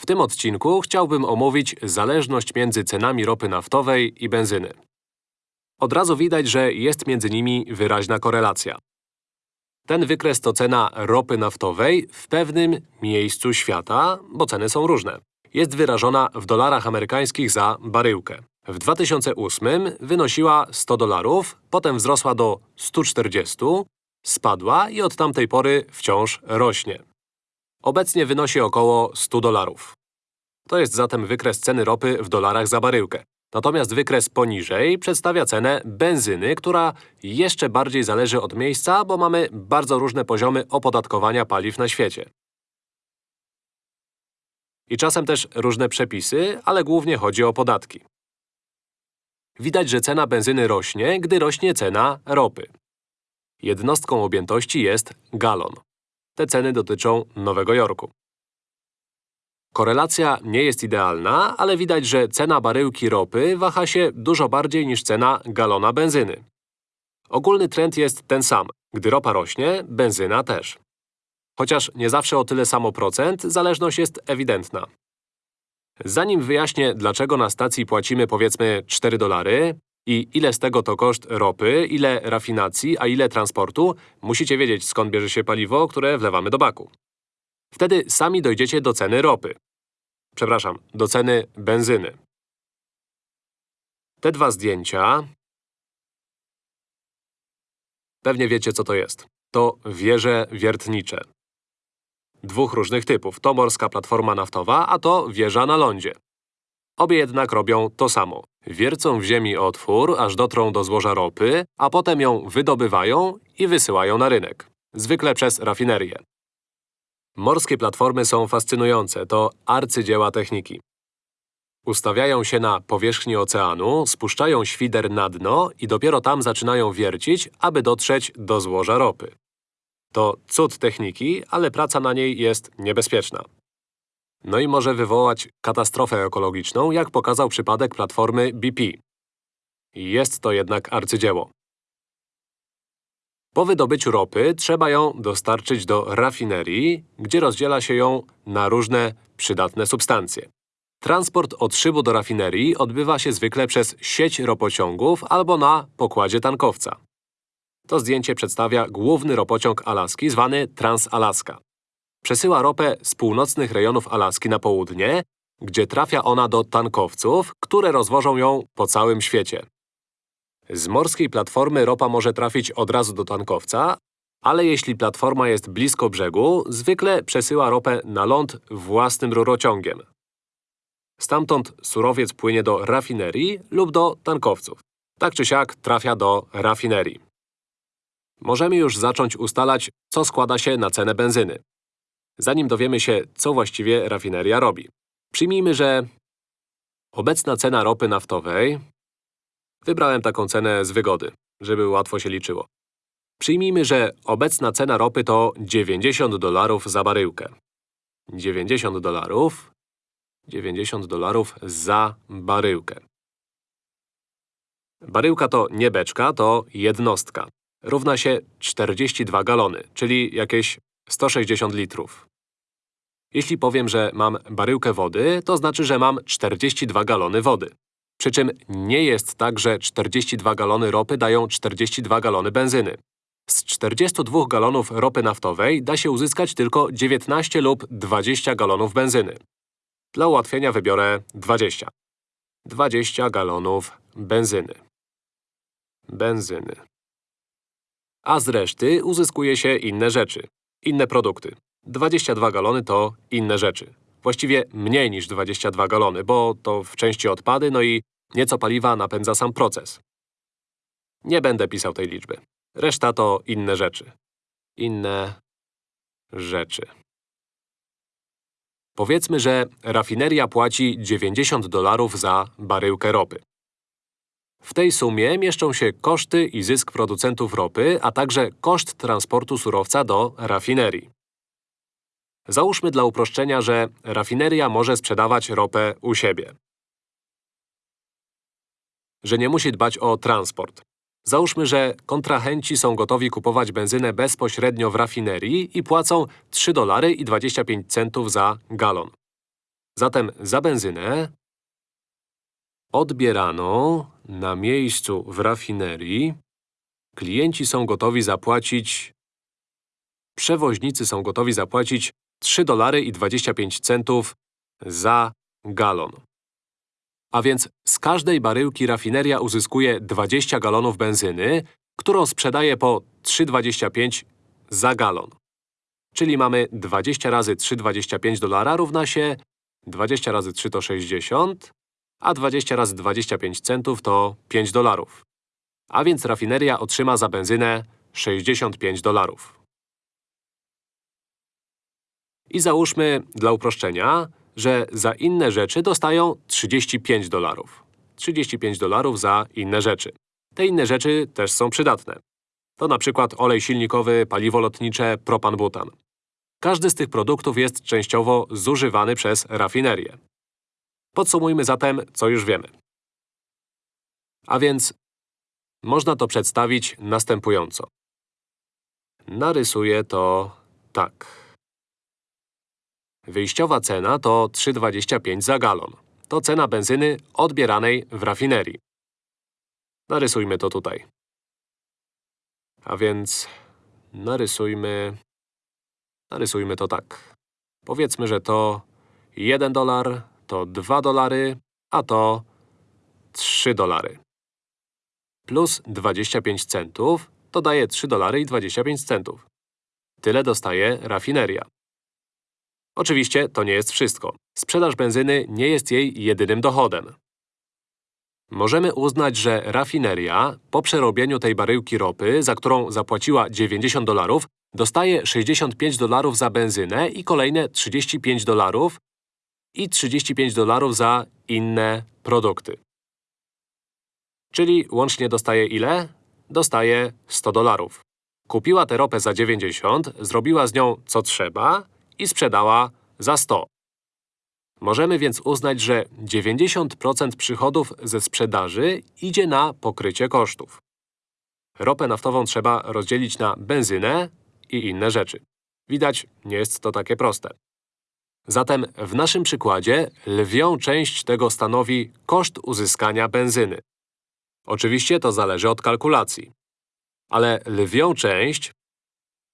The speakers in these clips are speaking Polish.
W tym odcinku chciałbym omówić zależność między cenami ropy naftowej i benzyny. Od razu widać, że jest między nimi wyraźna korelacja. Ten wykres to cena ropy naftowej w pewnym miejscu świata, bo ceny są różne. Jest wyrażona w dolarach amerykańskich za baryłkę. W 2008 wynosiła 100 dolarów, potem wzrosła do 140, spadła i od tamtej pory wciąż rośnie. Obecnie wynosi około 100 dolarów. To jest zatem wykres ceny ropy w dolarach za baryłkę. Natomiast wykres poniżej przedstawia cenę benzyny, która jeszcze bardziej zależy od miejsca, bo mamy bardzo różne poziomy opodatkowania paliw na świecie. I czasem też różne przepisy, ale głównie chodzi o podatki. Widać, że cena benzyny rośnie, gdy rośnie cena ropy. Jednostką objętości jest galon. Te ceny dotyczą Nowego Jorku. Korelacja nie jest idealna, ale widać, że cena baryłki ropy waha się dużo bardziej niż cena galona benzyny. Ogólny trend jest ten sam. Gdy ropa rośnie, benzyna też. Chociaż nie zawsze o tyle samo procent, zależność jest ewidentna. Zanim wyjaśnię, dlaczego na stacji płacimy powiedzmy 4 dolary i ile z tego to koszt ropy, ile rafinacji, a ile transportu, musicie wiedzieć skąd bierze się paliwo, które wlewamy do baku. Wtedy sami dojdziecie do ceny ropy. Przepraszam, do ceny benzyny. Te dwa zdjęcia… Pewnie wiecie, co to jest. To wieże wiertnicze. Dwóch różnych typów. To morska platforma naftowa, a to wieża na lądzie. Obie jednak robią to samo. Wiercą w ziemi otwór, aż dotrą do złoża ropy, a potem ją wydobywają i wysyłają na rynek. Zwykle przez rafinerię. Morskie platformy są fascynujące, to arcydzieła techniki. Ustawiają się na powierzchni oceanu, spuszczają świder na dno i dopiero tam zaczynają wiercić, aby dotrzeć do złoża ropy. To cud techniki, ale praca na niej jest niebezpieczna. No i może wywołać katastrofę ekologiczną, jak pokazał przypadek platformy BP. Jest to jednak arcydzieło. Po wydobyciu ropy trzeba ją dostarczyć do rafinerii, gdzie rozdziela się ją na różne przydatne substancje. Transport od szybu do rafinerii odbywa się zwykle przez sieć ropociągów albo na pokładzie tankowca. To zdjęcie przedstawia główny ropociąg Alaski, zwany Trans-Alaska. Przesyła ropę z północnych rejonów Alaski na południe, gdzie trafia ona do tankowców, które rozwożą ją po całym świecie. Z morskiej platformy ropa może trafić od razu do tankowca, ale jeśli platforma jest blisko brzegu, zwykle przesyła ropę na ląd własnym rurociągiem. Stamtąd surowiec płynie do rafinerii lub do tankowców. Tak czy siak trafia do rafinerii. Możemy już zacząć ustalać, co składa się na cenę benzyny. Zanim dowiemy się, co właściwie rafineria robi. Przyjmijmy, że obecna cena ropy naftowej Wybrałem taką cenę z wygody, żeby łatwo się liczyło. Przyjmijmy, że obecna cena ropy to 90 dolarów za baryłkę. 90 dolarów… 90 dolarów za baryłkę. Baryłka to nie beczka, to jednostka. Równa się 42 galony, czyli jakieś 160 litrów. Jeśli powiem, że mam baryłkę wody, to znaczy, że mam 42 galony wody. Przy czym nie jest tak, że 42 galony ropy dają 42 galony benzyny. Z 42 galonów ropy naftowej da się uzyskać tylko 19 lub 20 galonów benzyny. Dla ułatwienia wybiorę 20. 20 galonów benzyny. Benzyny. A z reszty uzyskuje się inne rzeczy. Inne produkty. 22 galony to inne rzeczy. Właściwie mniej niż 22 galony, bo to w części odpady, no i nieco paliwa napędza sam proces. Nie będę pisał tej liczby. Reszta to inne rzeczy. Inne… rzeczy. Powiedzmy, że rafineria płaci 90 dolarów za baryłkę ropy. W tej sumie mieszczą się koszty i zysk producentów ropy, a także koszt transportu surowca do rafinerii. Załóżmy dla uproszczenia, że rafineria może sprzedawać ropę u siebie. Że nie musi dbać o transport. Załóżmy, że kontrahenci są gotowi kupować benzynę bezpośrednio w rafinerii i płacą 3 dolary i 25 centów za galon. Zatem za benzynę odbieraną na miejscu w rafinerii klienci są gotowi zapłacić przewoźnicy są gotowi zapłacić 3 dolary i 25 centów za galon. A więc z każdej baryłki rafineria uzyskuje 20 galonów benzyny, którą sprzedaje po 3,25 za galon. Czyli mamy 20 razy 3,25 dolara równa się 20 razy 3 to 60, a 20 razy 25 centów to 5 dolarów. A więc rafineria otrzyma za benzynę 65 dolarów. I załóżmy, dla uproszczenia, że za inne rzeczy dostają 35 dolarów. 35 dolarów za inne rzeczy. Te inne rzeczy też są przydatne. To na przykład olej silnikowy, paliwo lotnicze, propan-butan. Każdy z tych produktów jest częściowo zużywany przez rafinerię. Podsumujmy zatem, co już wiemy. A więc można to przedstawić następująco. Narysuję to tak. Wyjściowa cena to 3,25 za galon. To cena benzyny odbieranej w rafinerii. Narysujmy to tutaj. A więc narysujmy… Narysujmy to tak. Powiedzmy, że to 1 dolar, to 2 dolary, a to 3 dolary. Plus 25 centów to daje 3 dolary i 25 centów. Tyle dostaje rafineria. Oczywiście to nie jest wszystko. Sprzedaż benzyny nie jest jej jedynym dochodem. Możemy uznać, że rafineria, po przerobieniu tej baryłki ropy, za którą zapłaciła 90 dolarów, dostaje 65 dolarów za benzynę i kolejne 35 dolarów i 35 dolarów za inne produkty. Czyli łącznie dostaje ile? Dostaje 100 dolarów. Kupiła tę ropę za 90, zrobiła z nią co trzeba i sprzedała za 100. Możemy więc uznać, że 90% przychodów ze sprzedaży idzie na pokrycie kosztów. Ropę naftową trzeba rozdzielić na benzynę i inne rzeczy. Widać, nie jest to takie proste. Zatem w naszym przykładzie lwią część tego stanowi koszt uzyskania benzyny. Oczywiście to zależy od kalkulacji. Ale lwią część,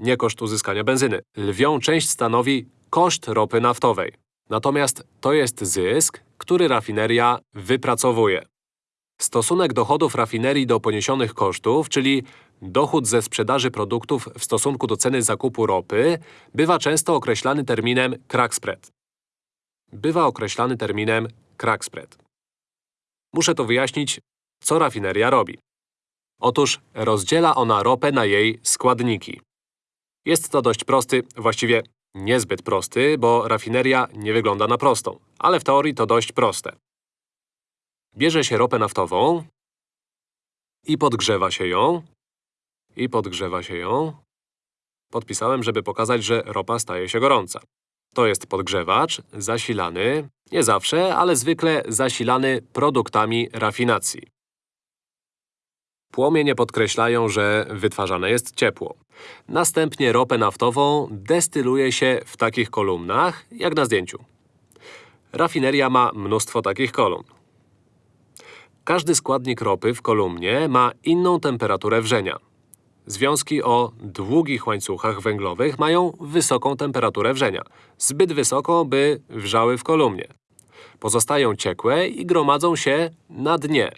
nie koszt uzyskania benzyny, lwią część stanowi koszt ropy naftowej. Natomiast to jest zysk, który rafineria wypracowuje. Stosunek dochodów rafinerii do poniesionych kosztów, czyli dochód ze sprzedaży produktów w stosunku do ceny zakupu ropy, bywa często określany terminem crack spread. Bywa określany terminem crack spread. Muszę to wyjaśnić, co rafineria robi. Otóż rozdziela ona ropę na jej składniki. Jest to dość prosty, właściwie niezbyt prosty, bo rafineria nie wygląda na prostą, ale w teorii to dość proste. Bierze się ropę naftową i podgrzewa się ją, i podgrzewa się ją. Podpisałem, żeby pokazać, że ropa staje się gorąca. To jest podgrzewacz, zasilany, nie zawsze, ale zwykle zasilany produktami rafinacji. Płomienie podkreślają, że wytwarzane jest ciepło. Następnie ropę naftową destyluje się w takich kolumnach, jak na zdjęciu. Rafineria ma mnóstwo takich kolumn. Każdy składnik ropy w kolumnie ma inną temperaturę wrzenia. Związki o długich łańcuchach węglowych mają wysoką temperaturę wrzenia. Zbyt wysoką, by wrzały w kolumnie. Pozostają ciekłe i gromadzą się na dnie.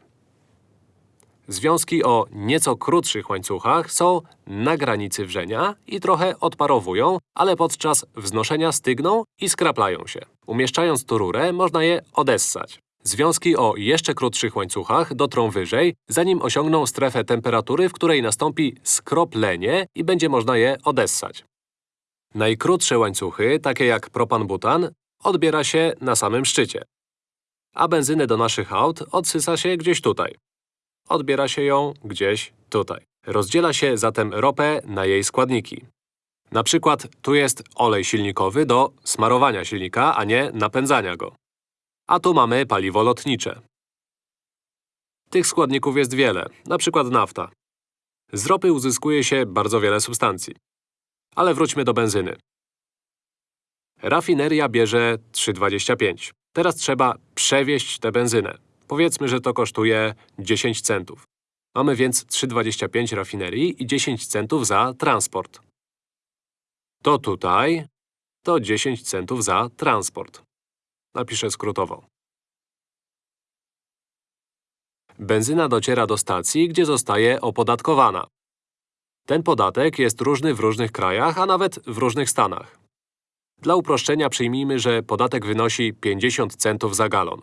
Związki o nieco krótszych łańcuchach są na granicy wrzenia i trochę odparowują, ale podczas wznoszenia stygną i skraplają się. Umieszczając tu rurę, można je odessać. Związki o jeszcze krótszych łańcuchach dotrą wyżej, zanim osiągną strefę temperatury, w której nastąpi skroplenie i będzie można je odessać. Najkrótsze łańcuchy, takie jak propan-butan, odbiera się na samym szczycie. A benzynę do naszych aut odsysa się gdzieś tutaj. Odbiera się ją gdzieś tutaj. Rozdziela się zatem ropę na jej składniki. Na przykład tu jest olej silnikowy do smarowania silnika, a nie napędzania go. A tu mamy paliwo lotnicze. Tych składników jest wiele, na przykład nafta. Z ropy uzyskuje się bardzo wiele substancji. Ale wróćmy do benzyny. Rafineria bierze 3,25. Teraz trzeba przewieźć tę benzynę. Powiedzmy, że to kosztuje 10 centów. Mamy więc 3,25 rafinerii i 10 centów za transport. To tutaj to 10 centów za transport. Napiszę skrótowo. Benzyna dociera do stacji, gdzie zostaje opodatkowana. Ten podatek jest różny w różnych krajach, a nawet w różnych stanach. Dla uproszczenia przyjmijmy, że podatek wynosi 50 centów za galon.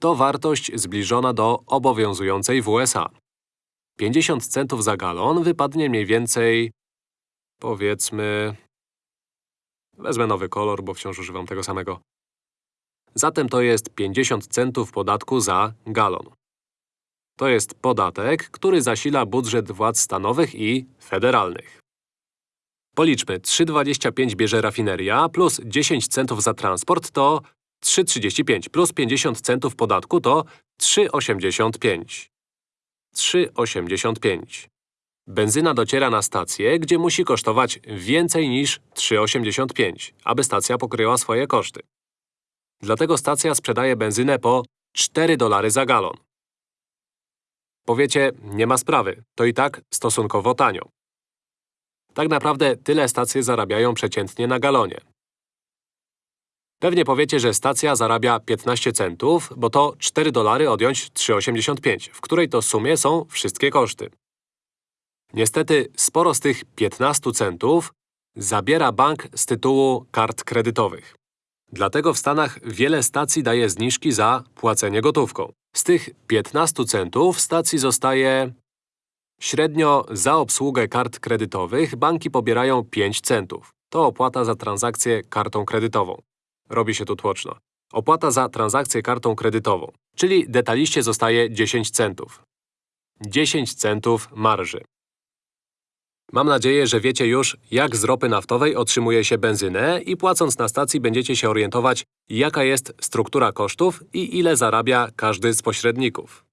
To wartość zbliżona do obowiązującej w USA. 50 centów za galon wypadnie mniej więcej… powiedzmy… Wezmę nowy kolor, bo wciąż używam tego samego. Zatem to jest 50 centów podatku za galon. To jest podatek, który zasila budżet władz stanowych i federalnych. Policzmy, 3,25 bierze rafineria plus 10 centów za transport to 3,35 plus 50 centów podatku to 3,85. 3,85. Benzyna dociera na stację, gdzie musi kosztować więcej niż 3,85, aby stacja pokryła swoje koszty. Dlatego stacja sprzedaje benzynę po 4 dolary za galon. Powiecie, nie ma sprawy, to i tak stosunkowo tanio. Tak naprawdę tyle stacje zarabiają przeciętnie na galonie. Pewnie powiecie, że stacja zarabia 15 centów, bo to 4 dolary odjąć 3,85, w której to sumie są wszystkie koszty. Niestety, sporo z tych 15 centów zabiera bank z tytułu kart kredytowych. Dlatego w Stanach wiele stacji daje zniżki za płacenie gotówką. Z tych 15 centów stacji zostaje… Średnio za obsługę kart kredytowych banki pobierają 5 centów. To opłata za transakcję kartą kredytową. Robi się tu tłoczno. Opłata za transakcję kartą kredytową, czyli detaliście zostaje 10 centów. 10 centów marży. Mam nadzieję, że wiecie już, jak z ropy naftowej otrzymuje się benzynę i płacąc na stacji będziecie się orientować, jaka jest struktura kosztów i ile zarabia każdy z pośredników.